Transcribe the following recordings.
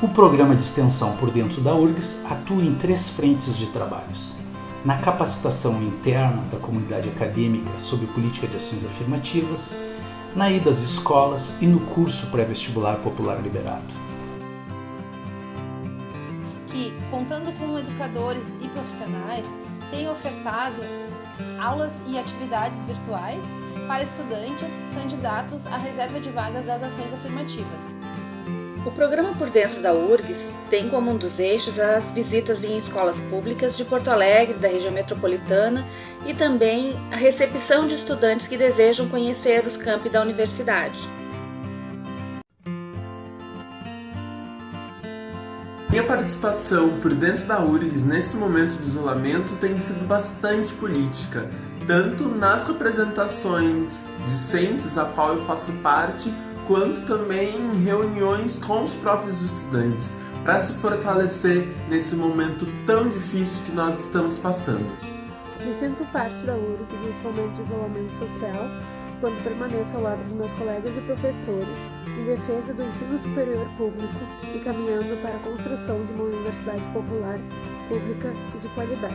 O programa de extensão por dentro da URGS atua em três frentes de trabalhos. Na capacitação interna da comunidade acadêmica sobre política de ações afirmativas, na ida às escolas e no curso pré-vestibular popular liberado. Que, contando com educadores e profissionais, tem ofertado aulas e atividades virtuais para estudantes candidatos à reserva de vagas das ações afirmativas. O programa Por Dentro da URGS tem como um dos eixos as visitas em escolas públicas de Porto Alegre, da região metropolitana e também a recepção de estudantes que desejam conhecer os campi da universidade. Minha participação por dentro da URGS nesse momento de isolamento tem sido bastante política, tanto nas representações discentes a qual eu faço parte, quanto também em reuniões com os próprios estudantes, para se fortalecer nesse momento tão difícil que nós estamos passando. Me sinto parte da URGS nesse momento de isolamento social, quando permaneço ao lado dos meus colegas e professores em defesa do ensino superior público e caminhando para a construção de uma universidade popular, pública e de qualidade.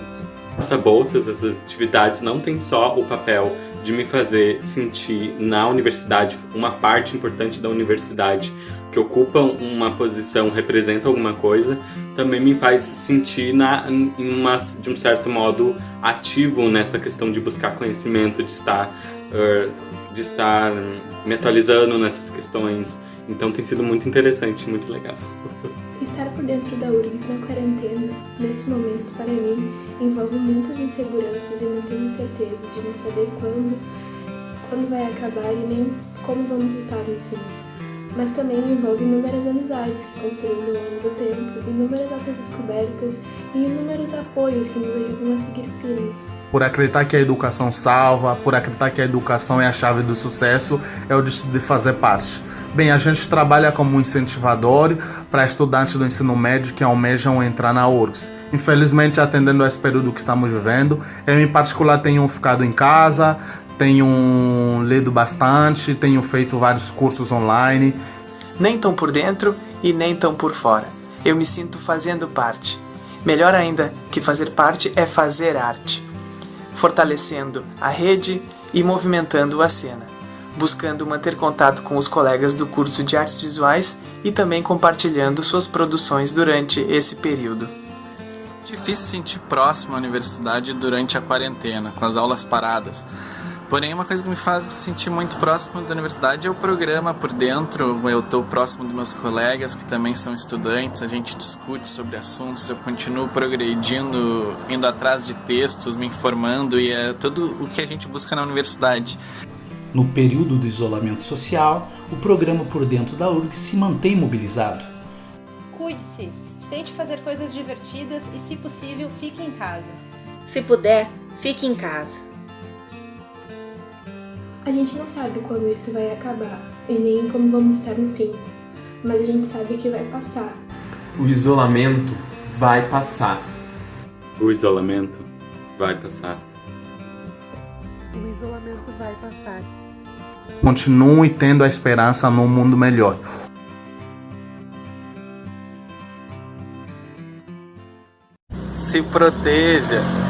Essa bolsa, essas atividades não tem só o papel de me fazer sentir na universidade, uma parte importante da universidade que ocupa uma posição, representa alguma coisa, também me faz sentir na, em uma, de um certo modo ativo nessa questão de buscar conhecimento, de estar uh, de estar me atualizando nessas questões. Então tem sido muito interessante, muito legal. Estar por dentro da URGS na quarentena, nesse momento, para mim, envolve muitas inseguranças e muitas incertezas de não saber quando, quando vai acabar e nem como vamos estar no fim. Mas também envolve inúmeras amizades que construímos ao longo do tempo, inúmeras altas descobertas e inúmeros apoios que nos ajudam a seguir firme por acreditar que a educação salva, por acreditar que a educação é a chave do sucesso, eu decidi fazer parte. Bem, a gente trabalha como incentivador para estudantes do ensino médio que almejam entrar na URGS. Infelizmente, atendendo a esse período que estamos vivendo, eu em particular tenho ficado em casa, tenho lido bastante, tenho feito vários cursos online. Nem tão por dentro e nem tão por fora. Eu me sinto fazendo parte. Melhor ainda que fazer parte é fazer arte fortalecendo a rede e movimentando a cena, buscando manter contato com os colegas do curso de artes visuais e também compartilhando suas produções durante esse período. Difícil sentir próximo à universidade durante a quarentena, com as aulas paradas. Porém, uma coisa que me faz me sentir muito próximo da universidade é o programa por dentro. Eu estou próximo dos meus colegas que também são estudantes, a gente discute sobre assuntos, eu continuo progredindo, indo atrás de textos, me informando e é tudo o que a gente busca na universidade. No período do isolamento social, o programa por dentro da URG se mantém mobilizado. Cuide-se, tente fazer coisas divertidas e, se possível, fique em casa. Se puder, fique em casa. A gente não sabe quando isso vai acabar e nem como vamos estar no fim, mas a gente sabe que vai passar. O isolamento vai passar. O isolamento vai passar. O isolamento vai passar. Continue tendo a esperança num mundo melhor. Se proteja.